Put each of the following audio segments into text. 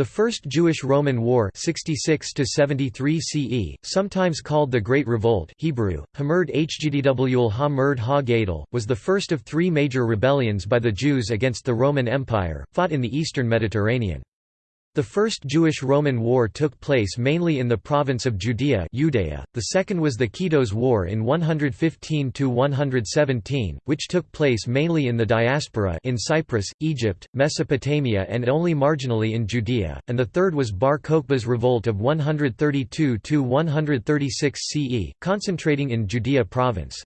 The First Jewish-Roman War 66 CE, sometimes called the Great Revolt Hebrew, ha was the first of three major rebellions by the Jews against the Roman Empire, fought in the eastern Mediterranean. The First Jewish-Roman War took place mainly in the province of Judea the second was the Kitos War in 115–117, which took place mainly in the diaspora in Cyprus, Egypt, Mesopotamia and only marginally in Judea, and the third was Bar Kokhba's revolt of 132–136 CE, concentrating in Judea province.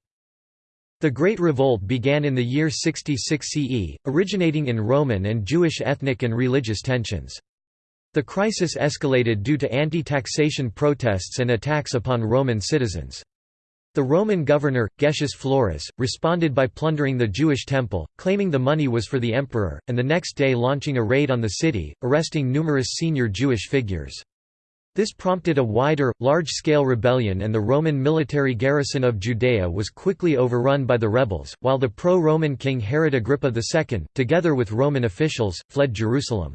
The Great Revolt began in the year 66 CE, originating in Roman and Jewish ethnic and religious tensions. The crisis escalated due to anti-taxation protests and attacks upon Roman citizens. The Roman governor, Gessius Florus, responded by plundering the Jewish temple, claiming the money was for the emperor, and the next day launching a raid on the city, arresting numerous senior Jewish figures. This prompted a wider, large-scale rebellion and the Roman military garrison of Judea was quickly overrun by the rebels, while the pro-Roman king Herod Agrippa II, together with Roman officials, fled Jerusalem.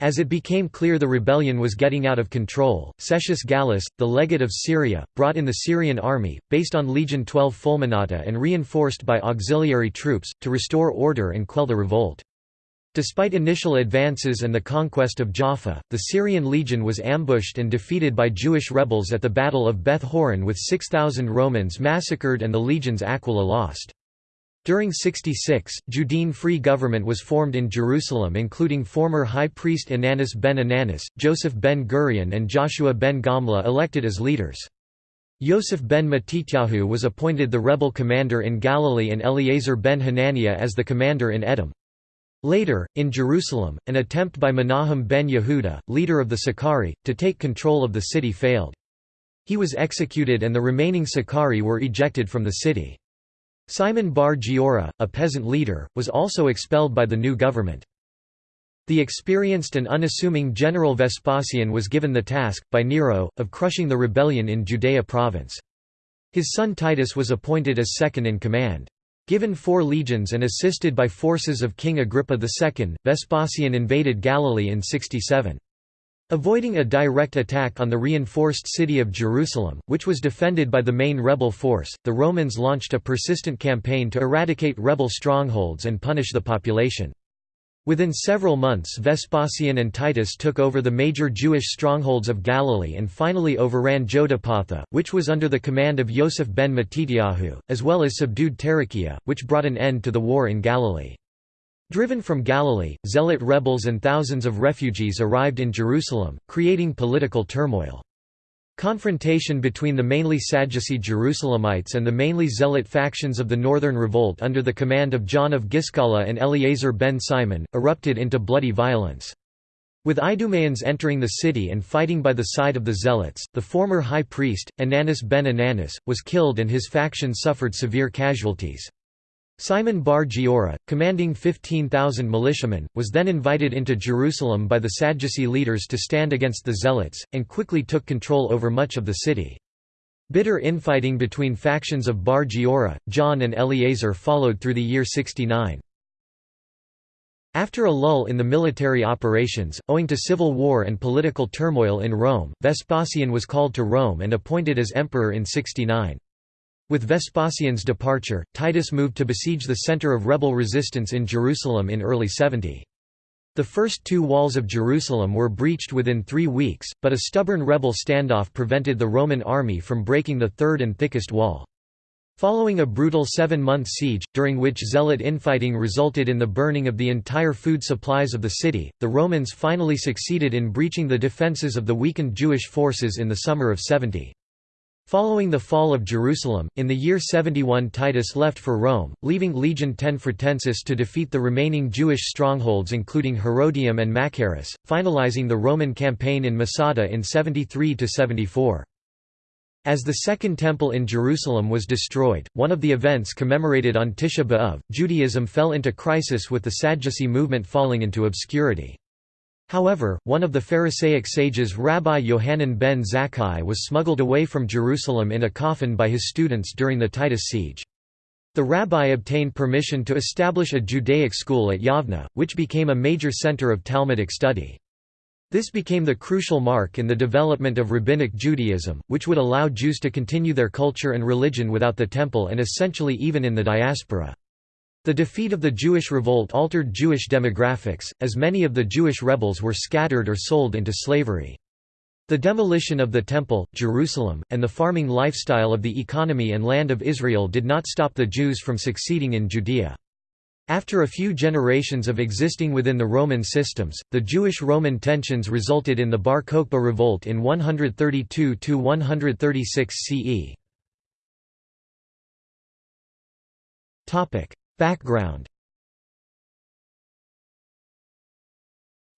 As it became clear the rebellion was getting out of control, Cestius Gallus, the legate of Syria, brought in the Syrian army, based on Legion 12 Fulminata and reinforced by auxiliary troops, to restore order and quell the revolt. Despite initial advances and the conquest of Jaffa, the Syrian legion was ambushed and defeated by Jewish rebels at the Battle of Beth Horon with 6,000 Romans massacred and the legion's Aquila lost. During 66, Judean Free Government was formed in Jerusalem including former High Priest Ananus ben Ananus, Joseph ben Gurion and Joshua ben Gamla elected as leaders. Yosef ben Matityahu was appointed the rebel commander in Galilee and Eleazar ben Hananiah as the commander in Edom. Later, in Jerusalem, an attempt by Menahem ben Yehuda, leader of the Sicarii, to take control of the city failed. He was executed and the remaining Sicarii were ejected from the city. Simon bar Giora, a peasant leader, was also expelled by the new government. The experienced and unassuming General Vespasian was given the task, by Nero, of crushing the rebellion in Judea province. His son Titus was appointed as second in command. Given four legions and assisted by forces of King Agrippa II, Vespasian invaded Galilee in 67. Avoiding a direct attack on the reinforced city of Jerusalem, which was defended by the main rebel force, the Romans launched a persistent campaign to eradicate rebel strongholds and punish the population. Within several months Vespasian and Titus took over the major Jewish strongholds of Galilee and finally overran Jotapatha, which was under the command of Yosef ben Matityahu, as well as subdued Tarichaea, which brought an end to the war in Galilee. Driven from Galilee, zealot rebels and thousands of refugees arrived in Jerusalem, creating political turmoil. Confrontation between the mainly Sadducee Jerusalemites and the mainly Zealot factions of the Northern Revolt under the command of John of Giscala and Eleazar ben Simon, erupted into bloody violence. With Idumeans entering the city and fighting by the side of the Zealots, the former high priest, Ananus ben Ananus, was killed and his faction suffered severe casualties. Simon bar Giora, commanding 15,000 militiamen, was then invited into Jerusalem by the Sadducee leaders to stand against the Zealots, and quickly took control over much of the city. Bitter infighting between factions of Bar Giora, John and Eleazar followed through the year 69. After a lull in the military operations, owing to civil war and political turmoil in Rome, Vespasian was called to Rome and appointed as emperor in 69. With Vespasian's departure, Titus moved to besiege the center of rebel resistance in Jerusalem in early 70. The first two walls of Jerusalem were breached within three weeks, but a stubborn rebel standoff prevented the Roman army from breaking the third and thickest wall. Following a brutal seven-month siege, during which zealot infighting resulted in the burning of the entire food supplies of the city, the Romans finally succeeded in breaching the defences of the weakened Jewish forces in the summer of 70. Following the fall of Jerusalem, in the year 71 Titus left for Rome, leaving Legion 10 Fretensis to defeat the remaining Jewish strongholds including Herodium and Machaerus, finalizing the Roman campaign in Masada in 73–74. As the Second Temple in Jerusalem was destroyed, one of the events commemorated on Tisha B'Av, Judaism fell into crisis with the Sadducee movement falling into obscurity. However, one of the Pharisaic sages Rabbi Yohanan ben Zakkai was smuggled away from Jerusalem in a coffin by his students during the Titus siege. The rabbi obtained permission to establish a Judaic school at Yavna, which became a major center of Talmudic study. This became the crucial mark in the development of Rabbinic Judaism, which would allow Jews to continue their culture and religion without the temple and essentially even in the diaspora. The defeat of the Jewish revolt altered Jewish demographics, as many of the Jewish rebels were scattered or sold into slavery. The demolition of the Temple, Jerusalem, and the farming lifestyle of the economy and land of Israel did not stop the Jews from succeeding in Judea. After a few generations of existing within the Roman systems, the Jewish-Roman tensions resulted in the Bar Kokhba revolt in 132–136 CE. Background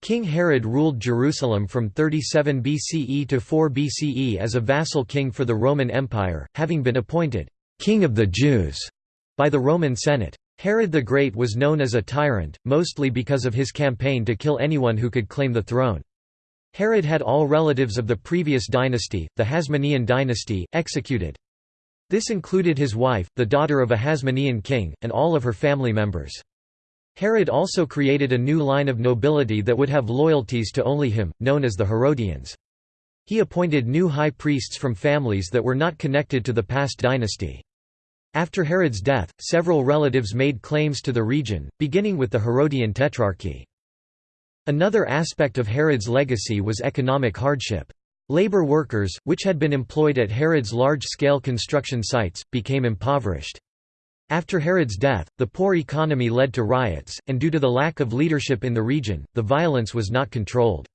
King Herod ruled Jerusalem from 37 BCE to 4 BCE as a vassal king for the Roman Empire, having been appointed «King of the Jews» by the Roman Senate. Herod the Great was known as a tyrant, mostly because of his campaign to kill anyone who could claim the throne. Herod had all relatives of the previous dynasty, the Hasmonean dynasty, executed. This included his wife, the daughter of a Hasmonean king, and all of her family members. Herod also created a new line of nobility that would have loyalties to only him, known as the Herodians. He appointed new high priests from families that were not connected to the past dynasty. After Herod's death, several relatives made claims to the region, beginning with the Herodian Tetrarchy. Another aspect of Herod's legacy was economic hardship. Labor workers, which had been employed at Herod's large-scale construction sites, became impoverished. After Herod's death, the poor economy led to riots, and due to the lack of leadership in the region, the violence was not controlled.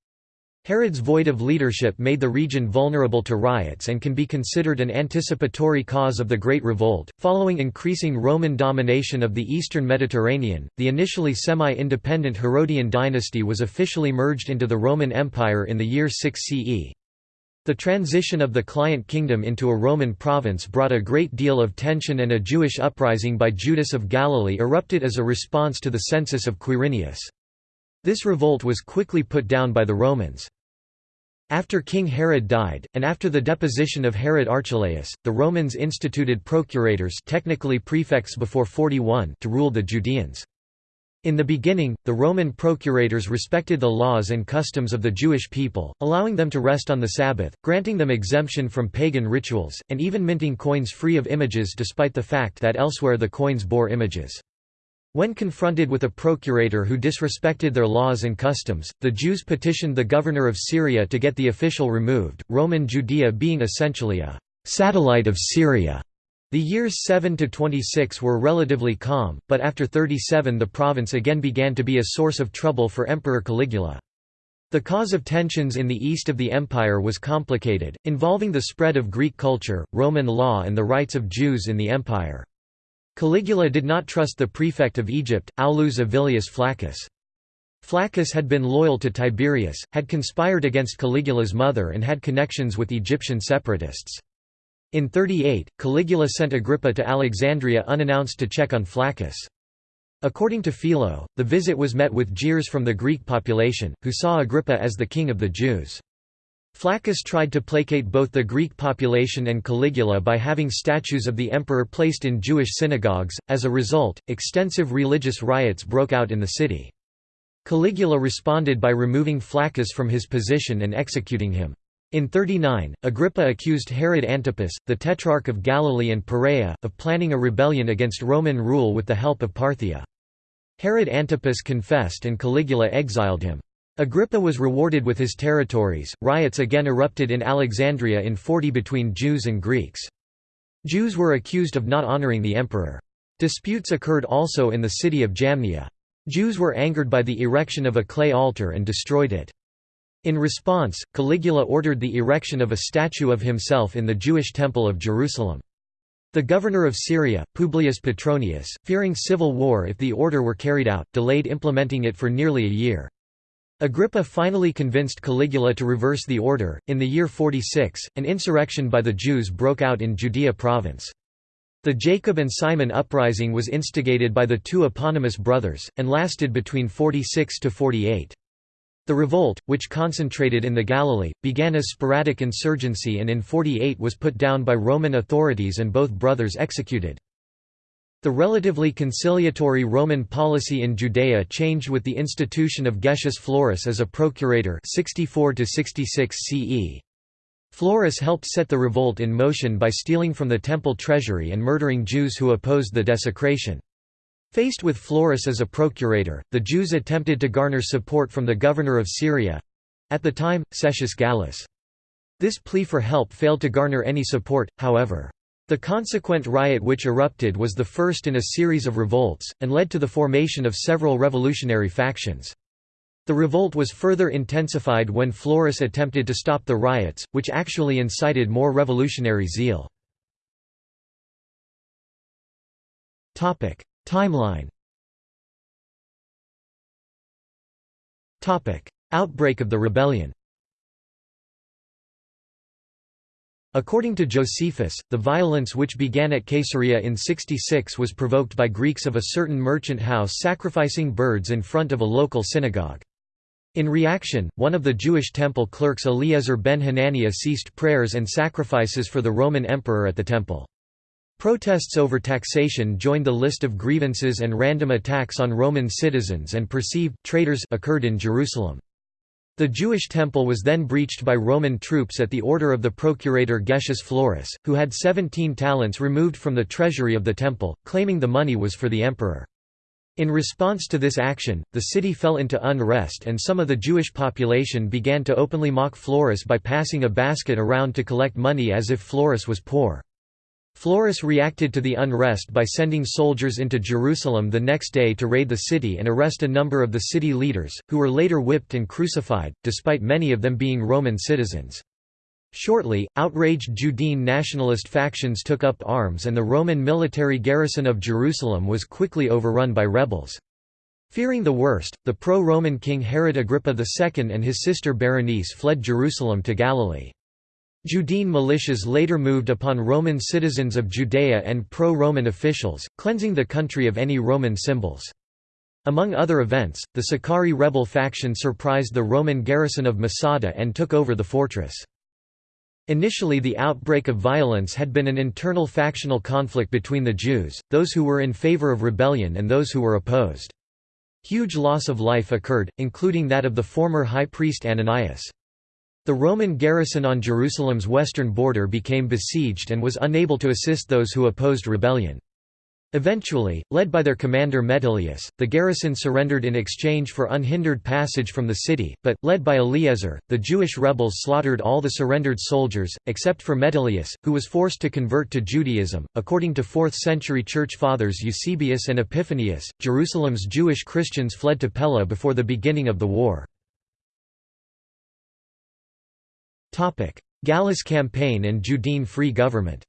Herod's void of leadership made the region vulnerable to riots and can be considered an anticipatory cause of the Great Revolt. Following increasing Roman domination of the eastern Mediterranean, the initially semi independent Herodian dynasty was officially merged into the Roman Empire in the year 6 CE. The transition of the client kingdom into a Roman province brought a great deal of tension and a Jewish uprising by Judas of Galilee erupted as a response to the census of Quirinius. This revolt was quickly put down by the Romans. After King Herod died, and after the deposition of Herod Archelaus, the Romans instituted procurators technically prefects before 41 to rule the Judeans. In the beginning, the Roman procurators respected the laws and customs of the Jewish people, allowing them to rest on the Sabbath, granting them exemption from pagan rituals, and even minting coins free of images despite the fact that elsewhere the coins bore images. When confronted with a procurator who disrespected their laws and customs, the Jews petitioned the governor of Syria to get the official removed, Roman Judea being essentially a satellite of Syria. The years 7 to 26 were relatively calm, but after 37 the province again began to be a source of trouble for Emperor Caligula. The cause of tensions in the east of the empire was complicated, involving the spread of Greek culture, Roman law and the rights of Jews in the empire. Caligula did not trust the prefect of Egypt, Aulus Avilius Flaccus. Flaccus had been loyal to Tiberius, had conspired against Caligula's mother and had connections with Egyptian separatists. In 38, Caligula sent Agrippa to Alexandria unannounced to check on Flaccus. According to Philo, the visit was met with jeers from the Greek population, who saw Agrippa as the king of the Jews. Flaccus tried to placate both the Greek population and Caligula by having statues of the emperor placed in Jewish synagogues, as a result, extensive religious riots broke out in the city. Caligula responded by removing Flaccus from his position and executing him. In 39, Agrippa accused Herod Antipas, the Tetrarch of Galilee and Perea, of planning a rebellion against Roman rule with the help of Parthia. Herod Antipas confessed and Caligula exiled him. Agrippa was rewarded with his territories. Riots again erupted in Alexandria in 40 between Jews and Greeks. Jews were accused of not honoring the emperor. Disputes occurred also in the city of Jamnia. Jews were angered by the erection of a clay altar and destroyed it. In response, Caligula ordered the erection of a statue of himself in the Jewish Temple of Jerusalem. The governor of Syria, Publius Petronius, fearing civil war if the order were carried out, delayed implementing it for nearly a year. Agrippa finally convinced Caligula to reverse the order. In the year 46, an insurrection by the Jews broke out in Judea province. The Jacob and Simon uprising was instigated by the two eponymous brothers, and lasted between 46 to 48. The revolt, which concentrated in the Galilee, began as sporadic insurgency and in 48 was put down by Roman authorities and both brothers executed. The relatively conciliatory Roman policy in Judea changed with the institution of Gessius Florus as a procurator 64 CE. Florus helped set the revolt in motion by stealing from the temple treasury and murdering Jews who opposed the desecration. Faced with Florus as a procurator, the Jews attempted to garner support from the governor of Syria—at the time, Cestius Gallus. This plea for help failed to garner any support, however. The consequent riot which erupted was the first in a series of revolts, and led to the formation of several revolutionary factions. The revolt was further intensified when Florus attempted to stop the riots, which actually incited more revolutionary zeal. Timeline Outbreak of the rebellion According to Josephus, the violence which began at Caesarea in 66 was provoked by Greeks of a certain merchant house sacrificing birds in front of a local synagogue. In reaction, one of the Jewish temple clerks Eliezer ben Hananiah ceased prayers and sacrifices for the Roman emperor at the temple. Protests over taxation joined the list of grievances and random attacks on Roman citizens and perceived traitors occurred in Jerusalem. The Jewish temple was then breached by Roman troops at the order of the procurator Gessius Florus, who had 17 talents removed from the treasury of the temple, claiming the money was for the emperor. In response to this action, the city fell into unrest and some of the Jewish population began to openly mock Florus by passing a basket around to collect money as if Florus was poor. Florus reacted to the unrest by sending soldiers into Jerusalem the next day to raid the city and arrest a number of the city leaders, who were later whipped and crucified, despite many of them being Roman citizens. Shortly, outraged Judean nationalist factions took up arms and the Roman military garrison of Jerusalem was quickly overrun by rebels. Fearing the worst, the pro-Roman king Herod Agrippa II and his sister Berenice fled Jerusalem to Galilee. Judean militias later moved upon Roman citizens of Judea and pro-Roman officials, cleansing the country of any Roman symbols. Among other events, the Sicarii rebel faction surprised the Roman garrison of Masada and took over the fortress. Initially the outbreak of violence had been an internal factional conflict between the Jews, those who were in favor of rebellion and those who were opposed. Huge loss of life occurred, including that of the former high priest Ananias. The Roman garrison on Jerusalem's western border became besieged and was unable to assist those who opposed rebellion. Eventually, led by their commander Metilius, the garrison surrendered in exchange for unhindered passage from the city, but, led by Eliezer, the Jewish rebels slaughtered all the surrendered soldiers, except for Metilius, who was forced to convert to Judaism. According to 4th century church fathers Eusebius and Epiphanius, Jerusalem's Jewish Christians fled to Pella before the beginning of the war. Gallus campaign and Judean Free Government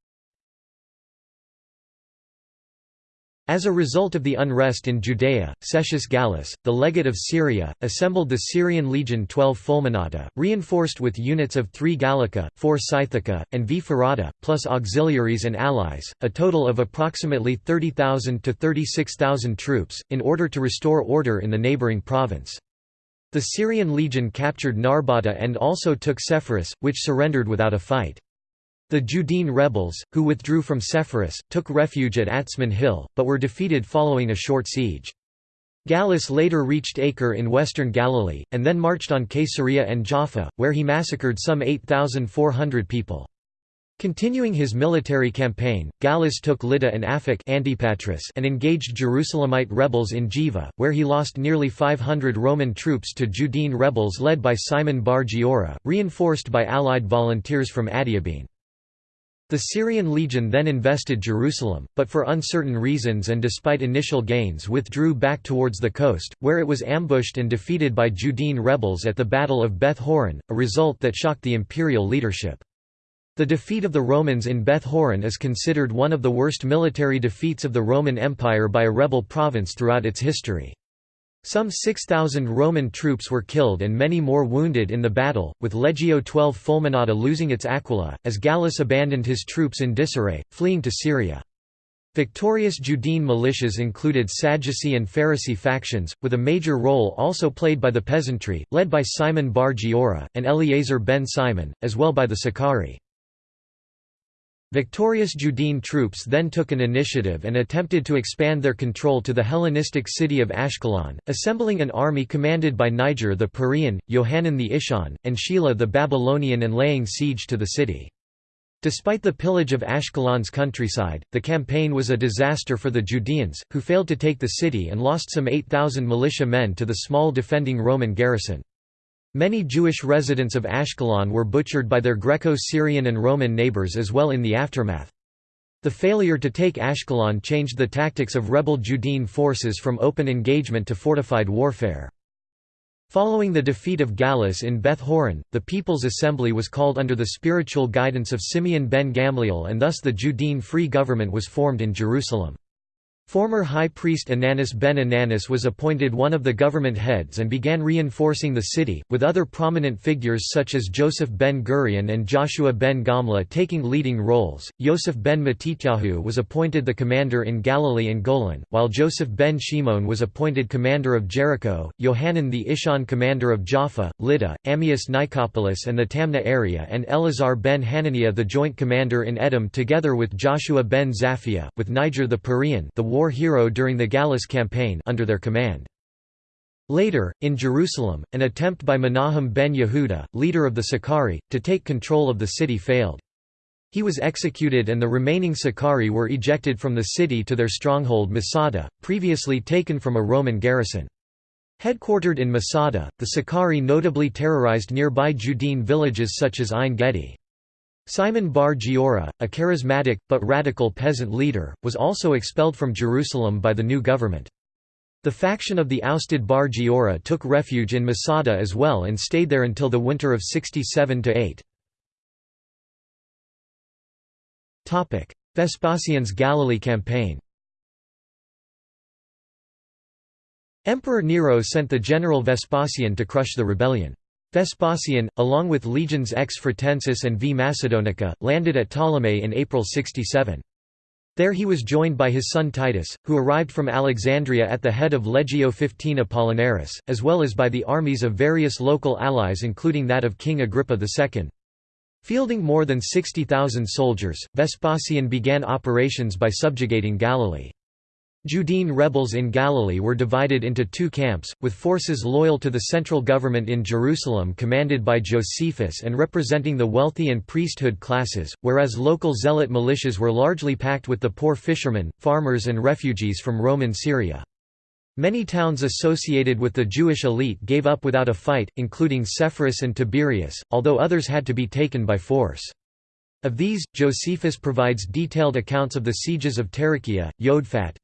As a result of the unrest in Judea, Cestius Gallus, the legate of Syria, assembled the Syrian legion 12 Fulminata, reinforced with units of 3 Gallica, 4 Scythica, and V Ferrata, plus auxiliaries and allies, a total of approximately 30,000 to 36,000 troops, in order to restore order in the neighbouring province. The Syrian legion captured Narbata and also took Sepphoris, which surrendered without a fight. The Judean rebels, who withdrew from Sepphoris, took refuge at Atzmon Hill, but were defeated following a short siege. Gallus later reached Acre in western Galilee, and then marched on Caesarea and Jaffa, where he massacred some 8,400 people. Continuing his military campaign, Gallus took Lydda and Aphek Antipatris and engaged Jerusalemite rebels in Jiva, where he lost nearly 500 Roman troops to Judean rebels led by Simon bar Giora, reinforced by allied volunteers from Adiabene. The Syrian legion then invested Jerusalem, but for uncertain reasons and despite initial gains withdrew back towards the coast, where it was ambushed and defeated by Judean rebels at the Battle of Beth Horon, a result that shocked the imperial leadership. The defeat of the Romans in Beth Horon is considered one of the worst military defeats of the Roman Empire by a rebel province throughout its history. Some 6,000 Roman troops were killed and many more wounded in the battle, with Legio XII Fulminata losing its Aquila, as Gallus abandoned his troops in disarray, fleeing to Syria. Victorious Judean militias included Sadducee and Pharisee factions, with a major role also played by the peasantry, led by Simon bar Giora, and Eleazar ben Simon, as well by the Sicarii. Victorious Judean troops then took an initiative and attempted to expand their control to the Hellenistic city of Ashkelon, assembling an army commanded by Niger the Perean, Yohanan the Essene, and Sheila the Babylonian and laying siege to the city. Despite the pillage of Ashkelon's countryside, the campaign was a disaster for the Judeans, who failed to take the city and lost some 8,000 militia men to the small defending Roman garrison. Many Jewish residents of Ashkelon were butchered by their Greco-Syrian and Roman neighbors as well in the aftermath. The failure to take Ashkelon changed the tactics of rebel Judean forces from open engagement to fortified warfare. Following the defeat of Gallus in Beth Horon, the People's Assembly was called under the spiritual guidance of Simeon ben Gamliel and thus the Judean Free Government was formed in Jerusalem. Former High Priest Ananus ben Ananus was appointed one of the government heads and began reinforcing the city, with other prominent figures such as Joseph ben Gurion and Joshua ben Gamla taking leading roles. Yosef ben Matityahu was appointed the commander in Galilee and Golan, while Joseph ben Shimon was appointed commander of Jericho, Yohanan the Essene commander of Jaffa, Lydda, Emmaus Nicopolis and the Tamna area and Eleazar ben Hananiah the joint commander in Edom together with Joshua ben Zaphia, with Niger the Perean the war hero during the Gallus campaign under their command. Later, in Jerusalem, an attempt by Menahem ben Yehuda, leader of the Sicarii, to take control of the city failed. He was executed and the remaining Sicarii were ejected from the city to their stronghold Masada, previously taken from a Roman garrison. Headquartered in Masada, the Sicarii notably terrorized nearby Judean villages such as Ein Gedi. Simon bar Giora, a charismatic, but radical peasant leader, was also expelled from Jerusalem by the new government. The faction of the ousted bar Giora took refuge in Masada as well and stayed there until the winter of 67–8. Vespasian's Galilee campaign Emperor Nero sent the general Vespasian to crush the rebellion. Vespasian, along with legions X Fretensis and V Macedonica, landed at Ptolemais in April 67. There he was joined by his son Titus, who arrived from Alexandria at the head of Legio XV Apollinaris, as well as by the armies of various local allies including that of King Agrippa II. Fielding more than 60,000 soldiers, Vespasian began operations by subjugating Galilee. Judean rebels in Galilee were divided into two camps, with forces loyal to the central government in Jerusalem commanded by Josephus and representing the wealthy and priesthood classes, whereas local zealot militias were largely packed with the poor fishermen, farmers and refugees from Roman Syria. Many towns associated with the Jewish elite gave up without a fight, including Sepphoris and Tiberias, although others had to be taken by force. Of these, Josephus provides detailed accounts of the sieges of Tarichaea, Yodfat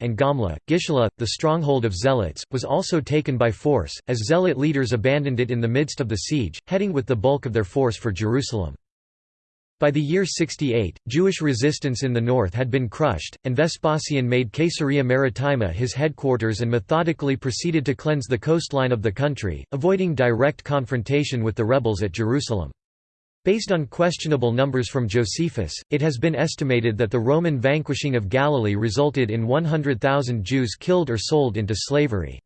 and Gamla. Gishala, the stronghold of Zealots, was also taken by force, as Zealot leaders abandoned it in the midst of the siege, heading with the bulk of their force for Jerusalem. By the year 68, Jewish resistance in the north had been crushed, and Vespasian made Caesarea Maritima his headquarters and methodically proceeded to cleanse the coastline of the country, avoiding direct confrontation with the rebels at Jerusalem. Based on questionable numbers from Josephus, it has been estimated that the Roman vanquishing of Galilee resulted in 100,000 Jews killed or sold into slavery.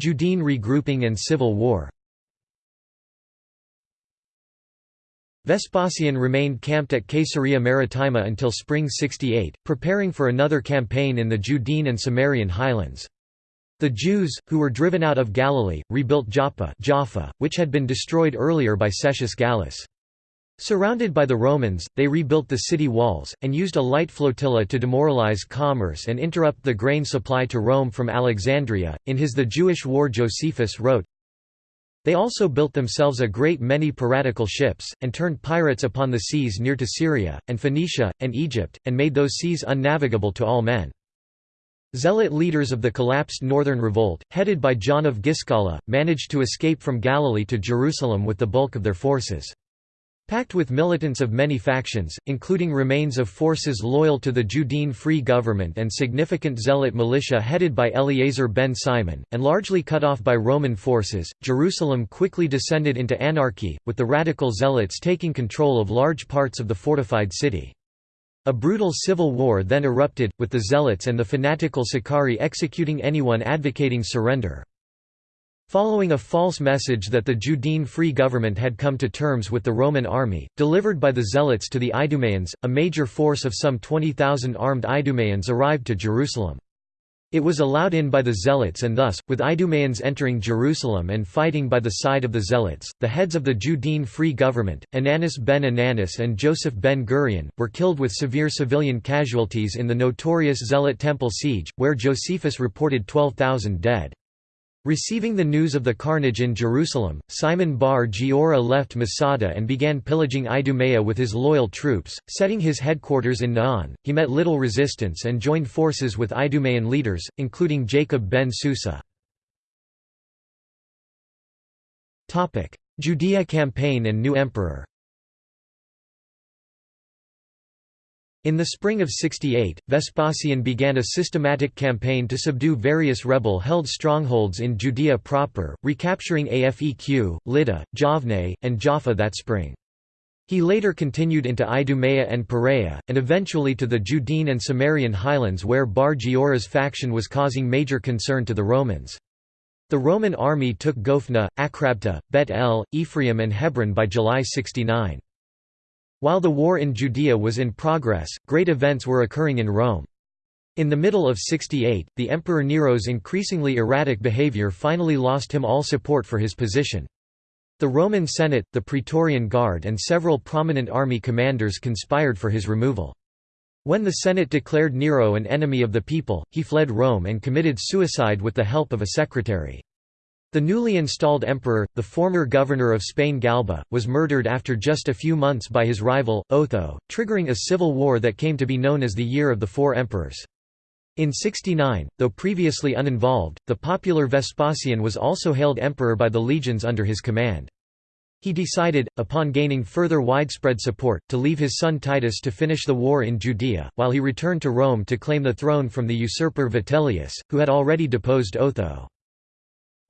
Judean regrouping and civil war Vespasian remained camped at Caesarea Maritima until spring 68, preparing for another campaign in the Judean and Samarian highlands. The Jews, who were driven out of Galilee, rebuilt Joppa Jaffa, which had been destroyed earlier by Cestius Gallus. Surrounded by the Romans, they rebuilt the city walls, and used a light flotilla to demoralize commerce and interrupt the grain supply to Rome from Alexandria. In his The Jewish War, Josephus wrote, They also built themselves a great many piratical ships, and turned pirates upon the seas near to Syria, and Phoenicia, and Egypt, and made those seas unnavigable to all men. Zealot leaders of the collapsed Northern Revolt, headed by John of Giscala, managed to escape from Galilee to Jerusalem with the bulk of their forces. Packed with militants of many factions, including remains of forces loyal to the Judean Free Government and significant zealot militia headed by Eleazar ben Simon, and largely cut off by Roman forces, Jerusalem quickly descended into anarchy, with the radical zealots taking control of large parts of the fortified city. A brutal civil war then erupted, with the Zealots and the fanatical Sicarii executing anyone advocating surrender. Following a false message that the Judean Free Government had come to terms with the Roman army, delivered by the Zealots to the Idumeans, a major force of some 20,000 armed Idumeans arrived to Jerusalem. It was allowed in by the Zealots and thus, with Idumeans entering Jerusalem and fighting by the side of the Zealots, the heads of the Judean Free Government, Ananus ben Ananus and Joseph ben Gurion, were killed with severe civilian casualties in the notorious Zealot temple siege, where Josephus reported 12,000 dead. Receiving the news of the carnage in Jerusalem, Simon bar Giora left Masada and began pillaging Idumea with his loyal troops, setting his headquarters in Naon. He met little resistance and joined forces with Idumean leaders, including Jacob ben Susa. Judea campaign and new emperor In the spring of 68, Vespasian began a systematic campaign to subdue various rebel-held strongholds in Judea proper, recapturing Afeq, Lydda, Javne, and Jaffa that spring. He later continued into Idumea and Perea, and eventually to the Judean and Samarian highlands where Bar Giora's faction was causing major concern to the Romans. The Roman army took Gophna, Akrabta, Bet El, Ephraim and Hebron by July 69. While the war in Judea was in progress, great events were occurring in Rome. In the middle of 68, the Emperor Nero's increasingly erratic behavior finally lost him all support for his position. The Roman Senate, the Praetorian Guard and several prominent army commanders conspired for his removal. When the Senate declared Nero an enemy of the people, he fled Rome and committed suicide with the help of a secretary. The newly installed emperor, the former governor of Spain Galba, was murdered after just a few months by his rival, Otho, triggering a civil war that came to be known as the Year of the Four Emperors. In 69, though previously uninvolved, the popular Vespasian was also hailed emperor by the legions under his command. He decided, upon gaining further widespread support, to leave his son Titus to finish the war in Judea, while he returned to Rome to claim the throne from the usurper Vitellius, who had already deposed Otho.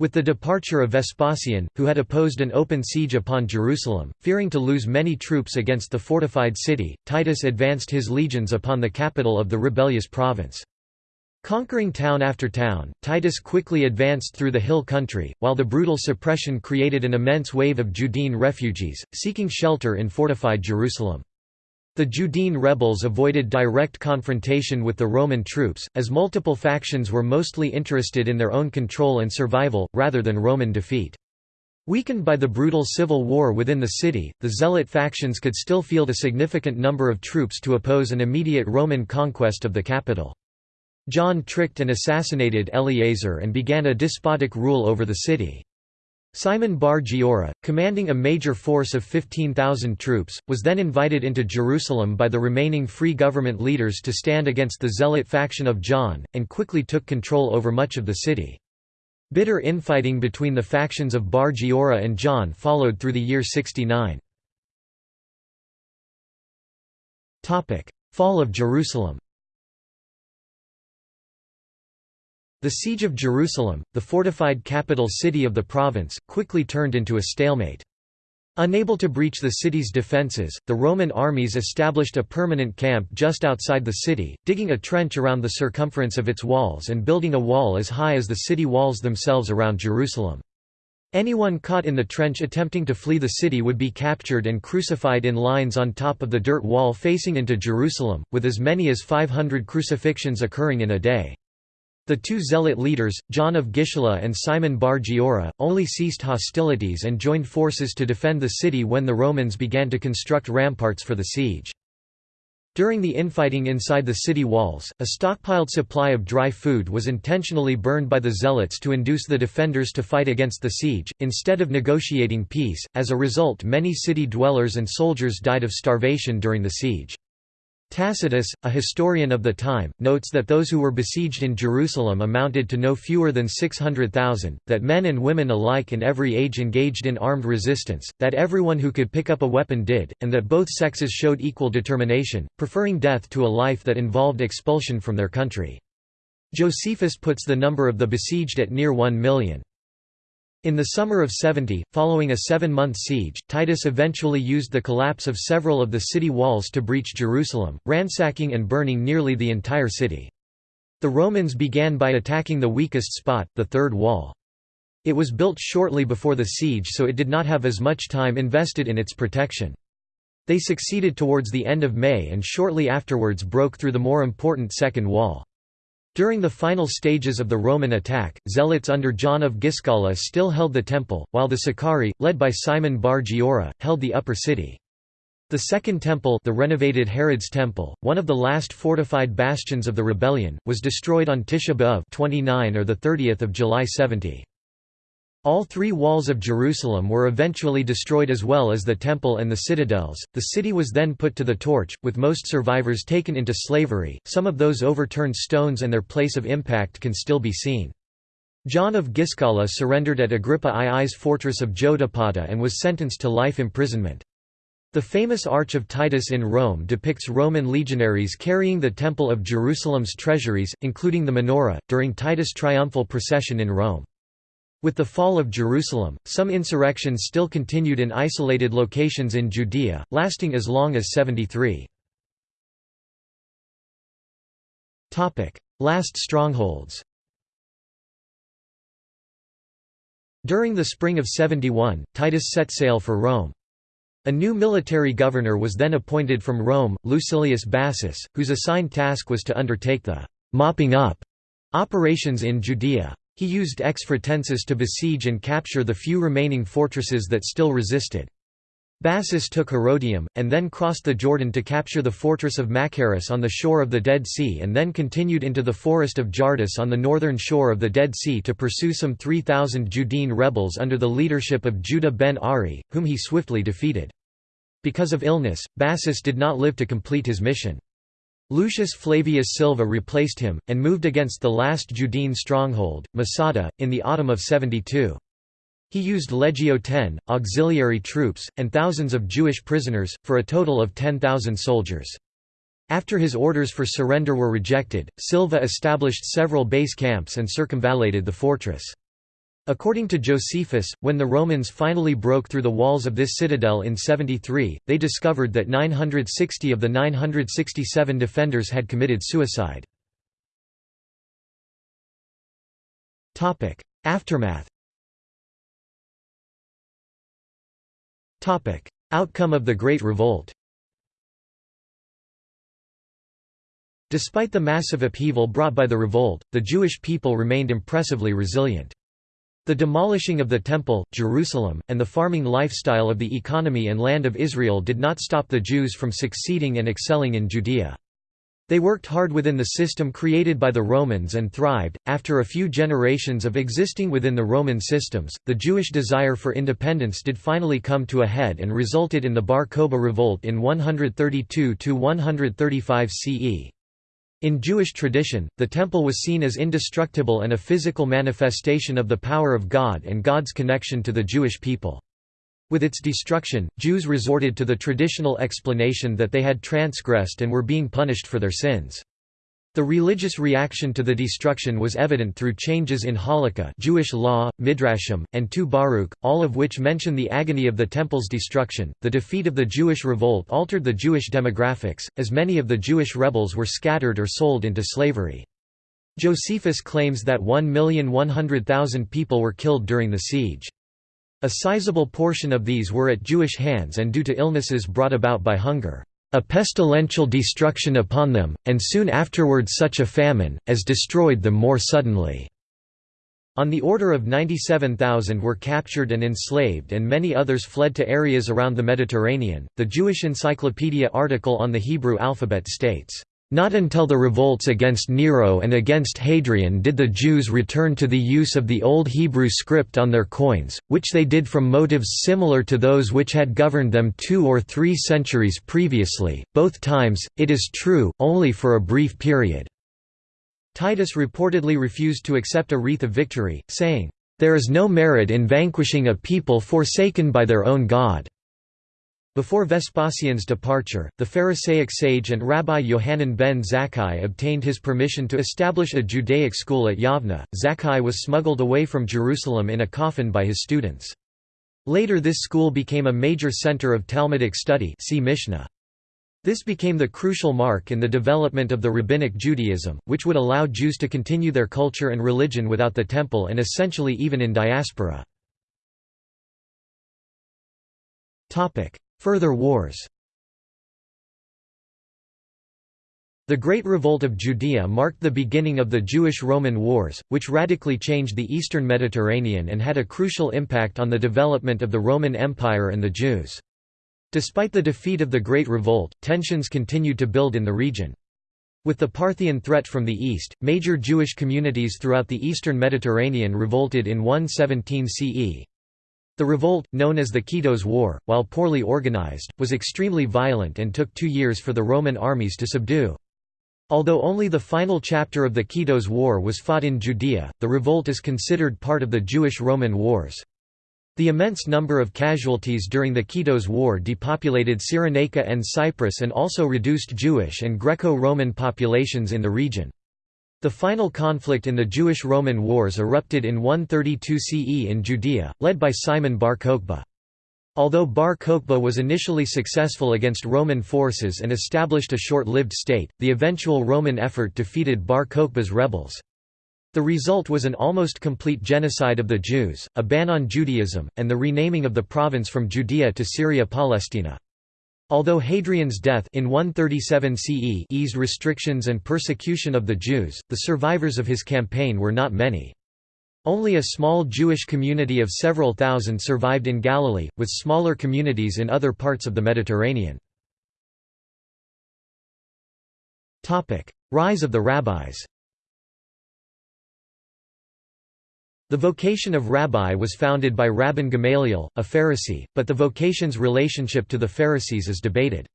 With the departure of Vespasian, who had opposed an open siege upon Jerusalem, fearing to lose many troops against the fortified city, Titus advanced his legions upon the capital of the rebellious province. Conquering town after town, Titus quickly advanced through the hill country, while the brutal suppression created an immense wave of Judean refugees, seeking shelter in fortified Jerusalem. The Judean rebels avoided direct confrontation with the Roman troops, as multiple factions were mostly interested in their own control and survival, rather than Roman defeat. Weakened by the brutal civil war within the city, the Zealot factions could still field a significant number of troops to oppose an immediate Roman conquest of the capital. John tricked and assassinated Eleazar and began a despotic rule over the city. Simon bar Giora, commanding a major force of 15,000 troops, was then invited into Jerusalem by the remaining free government leaders to stand against the zealot faction of John, and quickly took control over much of the city. Bitter infighting between the factions of Bar Giora and John followed through the year 69. Fall of Jerusalem The siege of Jerusalem, the fortified capital city of the province, quickly turned into a stalemate. Unable to breach the city's defences, the Roman armies established a permanent camp just outside the city, digging a trench around the circumference of its walls and building a wall as high as the city walls themselves around Jerusalem. Anyone caught in the trench attempting to flee the city would be captured and crucified in lines on top of the dirt wall facing into Jerusalem, with as many as 500 crucifixions occurring in a day. The two zealot leaders, John of Gischala and Simon bar Giora, only ceased hostilities and joined forces to defend the city when the Romans began to construct ramparts for the siege. During the infighting inside the city walls, a stockpiled supply of dry food was intentionally burned by the zealots to induce the defenders to fight against the siege, instead of negotiating peace. As a result, many city dwellers and soldiers died of starvation during the siege. Tacitus, a historian of the time, notes that those who were besieged in Jerusalem amounted to no fewer than 600,000, that men and women alike in every age engaged in armed resistance, that everyone who could pick up a weapon did, and that both sexes showed equal determination, preferring death to a life that involved expulsion from their country. Josephus puts the number of the besieged at near one million. In the summer of 70, following a seven-month siege, Titus eventually used the collapse of several of the city walls to breach Jerusalem, ransacking and burning nearly the entire city. The Romans began by attacking the weakest spot, the third wall. It was built shortly before the siege so it did not have as much time invested in its protection. They succeeded towards the end of May and shortly afterwards broke through the more important second wall. During the final stages of the Roman attack, zealots under John of Giscala still held the temple, while the Sicarii, led by Simon bar Giora, held the upper city. The Second Temple the renovated Herod's Temple, one of the last fortified bastions of the rebellion, was destroyed on Tisha B'Av 29 or 30 July 70. All three walls of Jerusalem were eventually destroyed as well as the temple and the citadels. The city was then put to the torch, with most survivors taken into slavery. Some of those overturned stones and their place of impact can still be seen. John of Giscala surrendered at Agrippa II's fortress of Jotapata and was sentenced to life imprisonment. The famous Arch of Titus in Rome depicts Roman legionaries carrying the Temple of Jerusalem's treasuries, including the menorah, during Titus' triumphal procession in Rome. With the fall of Jerusalem, some insurrections still continued in isolated locations in Judea, lasting as long as 73. Last strongholds During the spring of 71, Titus set sail for Rome. A new military governor was then appointed from Rome, Lucilius Bassus, whose assigned task was to undertake the «mopping up» operations in Judea. He used X Fretensis to besiege and capture the few remaining fortresses that still resisted. Bassus took Herodium, and then crossed the Jordan to capture the fortress of Machaerus on the shore of the Dead Sea and then continued into the forest of Jardus on the northern shore of the Dead Sea to pursue some 3,000 Judean rebels under the leadership of Judah ben Ari, whom he swiftly defeated. Because of illness, Bassus did not live to complete his mission. Lucius Flavius Silva replaced him, and moved against the last Judean stronghold, Masada, in the autumn of 72. He used Legio X, auxiliary troops, and thousands of Jewish prisoners, for a total of 10,000 soldiers. After his orders for surrender were rejected, Silva established several base camps and circumvallated the fortress. According to Josephus, when the Romans finally broke through the walls of this citadel in 73, they discovered that 960 of the 967 defenders had committed suicide. Aftermath Outcome of the Great Revolt Despite the massive upheaval brought by the revolt, the Jewish people remained impressively resilient. The demolishing of the Temple, Jerusalem, and the farming lifestyle of the economy and land of Israel did not stop the Jews from succeeding and excelling in Judea. They worked hard within the system created by the Romans and thrived. After a few generations of existing within the Roman systems, the Jewish desire for independence did finally come to a head and resulted in the Bar Kokhba revolt in 132 135 CE. In Jewish tradition, the temple was seen as indestructible and a physical manifestation of the power of God and God's connection to the Jewish people. With its destruction, Jews resorted to the traditional explanation that they had transgressed and were being punished for their sins. The religious reaction to the destruction was evident through changes in Halakha Jewish law, Midrashim, and 2 Baruch, all of which mention the agony of the temple's destruction. The defeat of the Jewish revolt altered the Jewish demographics, as many of the Jewish rebels were scattered or sold into slavery. Josephus claims that 1,100,000 people were killed during the siege. A sizable portion of these were at Jewish hands and due to illnesses brought about by hunger. A pestilential destruction upon them, and soon afterwards such a famine, as destroyed them more suddenly." On the order of 97,000 were captured and enslaved, and many others fled to areas around the Mediterranean. The Jewish Encyclopedia article on the Hebrew alphabet states, not until the revolts against Nero and against Hadrian did the Jews return to the use of the Old Hebrew script on their coins, which they did from motives similar to those which had governed them two or three centuries previously, both times, it is true, only for a brief period." Titus reportedly refused to accept a wreath of victory, saying, "...there is no merit in vanquishing a people forsaken by their own God." Before Vespasian's departure, the Pharisaic sage and Rabbi Yohanan ben Zakkai obtained his permission to establish a Judaic school at Yavna. Zakkai was smuggled away from Jerusalem in a coffin by his students. Later this school became a major center of Talmudic study see Mishnah. This became the crucial mark in the development of the Rabbinic Judaism, which would allow Jews to continue their culture and religion without the temple and essentially even in diaspora. Further wars The Great Revolt of Judea marked the beginning of the Jewish-Roman Wars, which radically changed the eastern Mediterranean and had a crucial impact on the development of the Roman Empire and the Jews. Despite the defeat of the Great Revolt, tensions continued to build in the region. With the Parthian threat from the east, major Jewish communities throughout the eastern Mediterranean revolted in 117 CE. The revolt, known as the Kitos War, while poorly organized, was extremely violent and took two years for the Roman armies to subdue. Although only the final chapter of the Kitos War was fought in Judea, the revolt is considered part of the Jewish-Roman Wars. The immense number of casualties during the Kitos War depopulated Cyrenaica and Cyprus and also reduced Jewish and Greco-Roman populations in the region. The final conflict in the Jewish-Roman Wars erupted in 132 CE in Judea, led by Simon bar Kokhba. Although Bar Kokhba was initially successful against Roman forces and established a short-lived state, the eventual Roman effort defeated Bar Kokhba's rebels. The result was an almost complete genocide of the Jews, a ban on Judaism, and the renaming of the province from Judea to Syria Palestina. Although Hadrian's death in 137 CE eased restrictions and persecution of the Jews, the survivors of his campaign were not many. Only a small Jewish community of several thousand survived in Galilee, with smaller communities in other parts of the Mediterranean. Rise of the rabbis The vocation of rabbi was founded by Rabban Gamaliel, a Pharisee, but the vocation's relationship to the Pharisees is debated.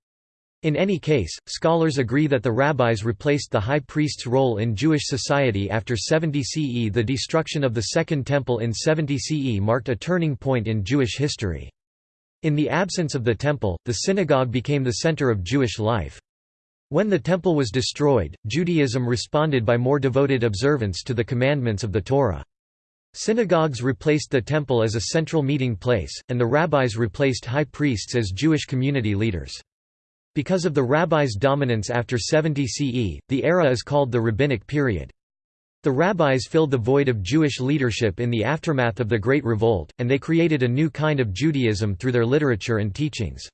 In any case, scholars agree that the rabbis replaced the high priest's role in Jewish society after 70 CE. The destruction of the Second Temple in 70 CE marked a turning point in Jewish history. In the absence of the temple, the synagogue became the center of Jewish life. When the temple was destroyed, Judaism responded by more devoted observance to the commandments of the Torah. Synagogues replaced the temple as a central meeting place, and the rabbis replaced high priests as Jewish community leaders. Because of the rabbis' dominance after 70 CE, the era is called the Rabbinic period. The rabbis filled the void of Jewish leadership in the aftermath of the Great Revolt, and they created a new kind of Judaism through their literature and teachings.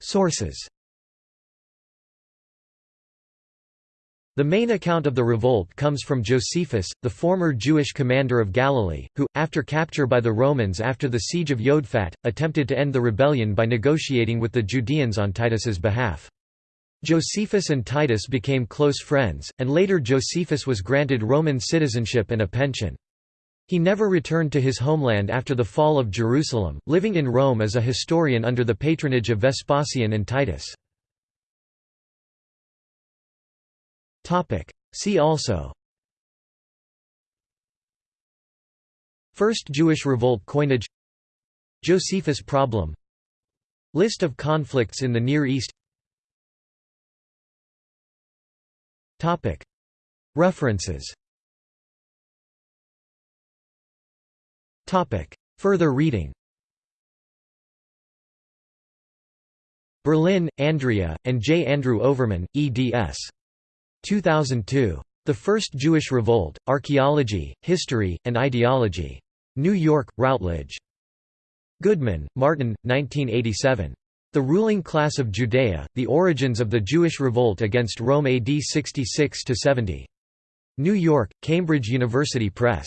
Sources The main account of the revolt comes from Josephus, the former Jewish commander of Galilee, who, after capture by the Romans after the siege of Yodfat, attempted to end the rebellion by negotiating with the Judeans on Titus's behalf. Josephus and Titus became close friends, and later Josephus was granted Roman citizenship and a pension. He never returned to his homeland after the fall of Jerusalem, living in Rome as a historian under the patronage of Vespasian and Titus. Topic. See also First Jewish Revolt coinage Josephus problem List of conflicts in the Near East Topic. References Topic. Further reading Berlin, Andrea, and J. Andrew Overman, eds. 2002. The First Jewish Revolt, Archaeology, History, and Ideology. New York, Routledge. Goodman, Martin, 1987. The Ruling Class of Judea, The Origins of the Jewish Revolt Against Rome AD 66–70. New York, Cambridge University Press.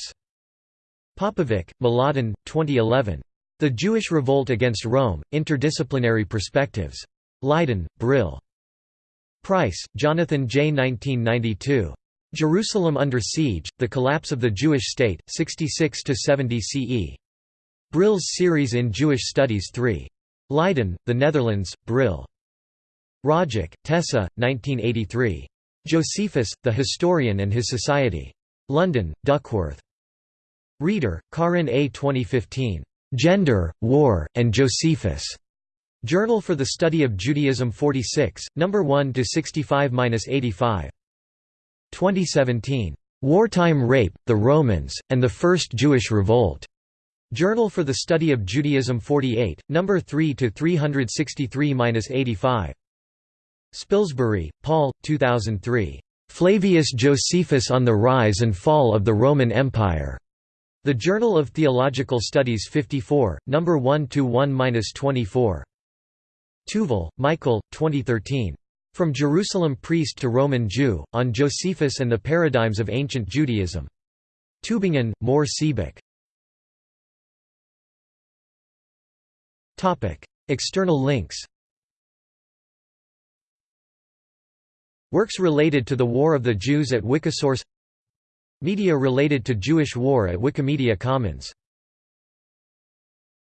Popovic, Mladen, 2011. The Jewish Revolt Against Rome, Interdisciplinary Perspectives. Leiden, Brill. Price, Jonathan J. 1992. Jerusalem Under Siege, The Collapse of the Jewish State, 66–70 CE. Brill's Series in Jewish Studies 3. Leiden, The Netherlands, Brill. Rajak, Tessa, 1983. Josephus, The Historian and His Society. London, Duckworth. Reeder, Caryn A. 2015. Gender, War, and Josephus. Journal for the Study of Judaism 46, No. 1 to 65–85. 2017. Wartime Rape, the Romans, and the First Jewish Revolt. Journal for the Study of Judaism 48, No. 3 to 363-85. Spilsbury, Paul, 2003. Flavius Josephus on the Rise and Fall of the Roman Empire. The Journal of Theological Studies 54, No. 1 to 1-24. Tuval, Michael, 2013. From Jerusalem Priest to Roman Jew, on Josephus and the Paradigms of Ancient Judaism. Tübingen, Mohr Siebeck. External links Works related to the War of the Jews at Wikisource Media related to Jewish War at Wikimedia Commons